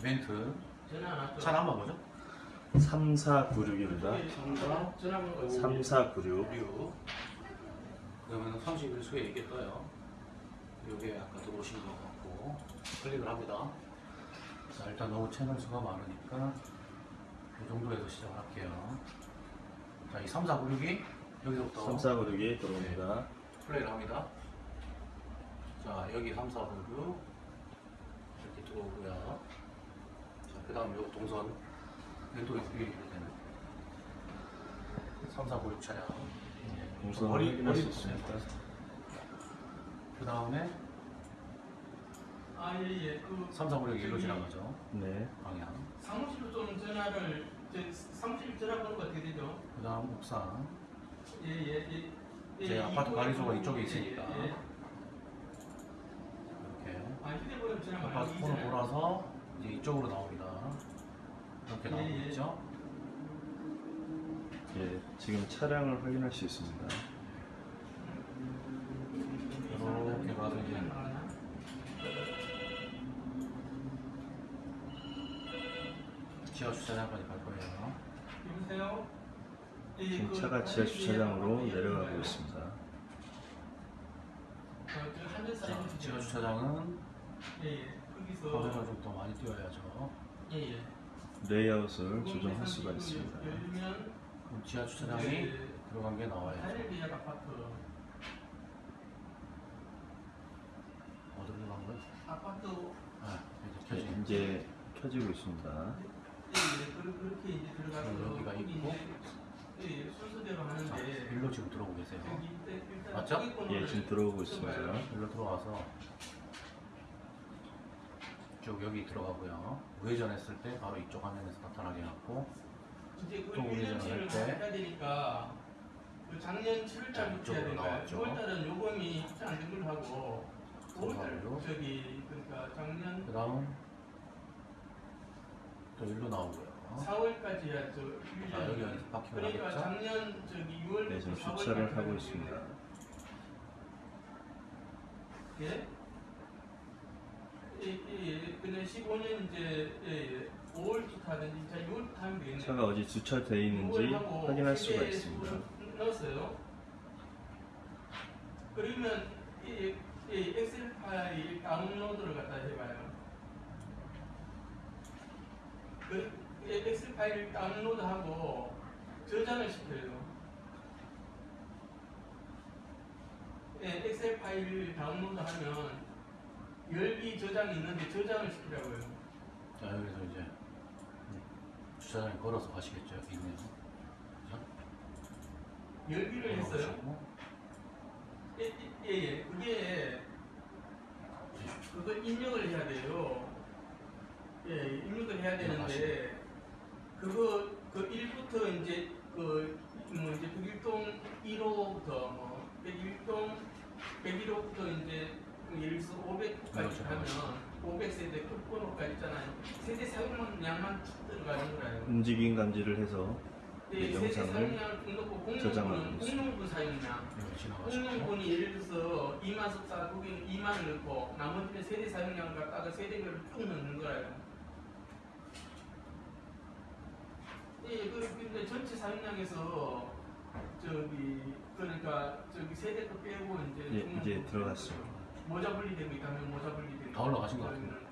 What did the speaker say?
이벤트? 차를 한번 보죠 3496입니다. 전화 전화번호 3496. 6 그러면 30일 수에 이게 떠요 이게 아까 들어오신 것 같고 클릭을 합니다 자 일단 너무 채널 수가 많으니까 이 정도에서 시작할게요 자이 3496이 여기서부터 3496이 들어옵니다. 플레이를 합니다 자 여기 3496 이렇게 들어오고요 자 그 다음 요 동선 이또 이렇게 되는 3496 차량 동선을 머리- 확인할 수 머리 있습니다. 그 다음에 아예예 그3496 일로 지나가죠 네. 방향 사무실로 좀 전화를 저 사무실 전화번호가 어떻게 되죠? 그 다음 옥상 예예예 제 아파트 관리소가 이쪽에 있으니까. 예, 예. 이렇게 아 전화 아파트 이잖아요. 돌아서 이제 이쪽으로 나옵니다 이렇게 예, 나오고 예. 있죠 예, 지금 차량을 확인할 수 있습니다. 이렇게 가서 이제? 지하 주차장까지 갈 거예요 여보세요? 예, 지금 그 차가 지하 주차장으로 예, 내려가고 예. 있습니다. 어, 저 하늘 자, 지하 주차장은 예예 거기서 좀 더 많이 띄워야죠 예 예 레이아웃을 조정할 수가 있습니다. 그럼 지하 주차장이 예, 들어간 게 나와야죠 하늘 계약 아파트 어디로 간 거야? 아파트 아 이제 네, 켜지 이제 켜지고 있습니다. 예, 그- 그렇게 이제 들어가서 음, 여기가 거기 있고. 이제, 예, 순서대로 자, 하는데 일로 지금 들어오고 계세요 여기 일단 일단 맞죠? 거기 예, 지금 들어오고 있습니다. 일로 들어와서 쭉 여기 들어가고요 우회전했을 때 바로 이쪽 화면에서 나타나게 해갖고 이제 그또 우회전을 1년치를 할 때. 해야 되니까 그 작년 자, 7월달부터 해야 이쪽으로 되니까 나왔죠. 6월달은 요금이 합치 안된 걸로 하고 5월달 정말로? 저기 그러니까 작년 그 다음 또 일로 나오고요 4월까지 해야죠. 자 여기 파킹을 그러니까 작년 저기 6월부터 네, 지금 주차를 하고 있습니다. 예? 예, 예, 예. 근데 15년 이제 예, 예. 5월부터 하든지 자 6월부터 하면 되겠네요. 차가 어디 주차되어 있는지 확인할 수가 있습니다. 넣었어요. 그러면 이, 이 엑셀 파일 다운로드를 갖다 해봐요. 그이 엑셀 파일 다운로드하고 저장을 시켜요. 예, 엑셀 파일 다운로드하면 열기 저장이 있는데 저장을 시키라고요. 자 여기서 이제 주차장에 걸어서 가시겠죠 여기 있네요 그죠? 열기를 했어요. 걸어가시고 예, 예, 예. 그게 그거 입력을 해야 돼요. 예, 입력을 해야 되는데 그거 그 1부터 이제 그뭐 이제 101동 1호부터 뭐 101동 101호부터 이제 예를 들어서 500까지 그렇죠, 하면 그렇죠. 500세대 끝번호까지 있잖아요. 세대 사용량만 쭉 들어가는 거예요. 움직임 감지를 해서 예, 이 세대 영상을 사용량을 좀 넣고 저장하고 공룡분, 사용량 지나가시고 공룡분이 예를 들어서 2만 석사 거기는 2만을 넣고 나머지는 세대 사용량을 갖다가 세대별로 쭉 넣는 거예요. 예, 그 근데 전체 사용량에서 저기 그러니까 저기 세대 거 빼고 이제 예, 이제 거 들어갔습니다. 모자 분리되고 있다면 모자 분리되고 다 올라가신 것 같은데.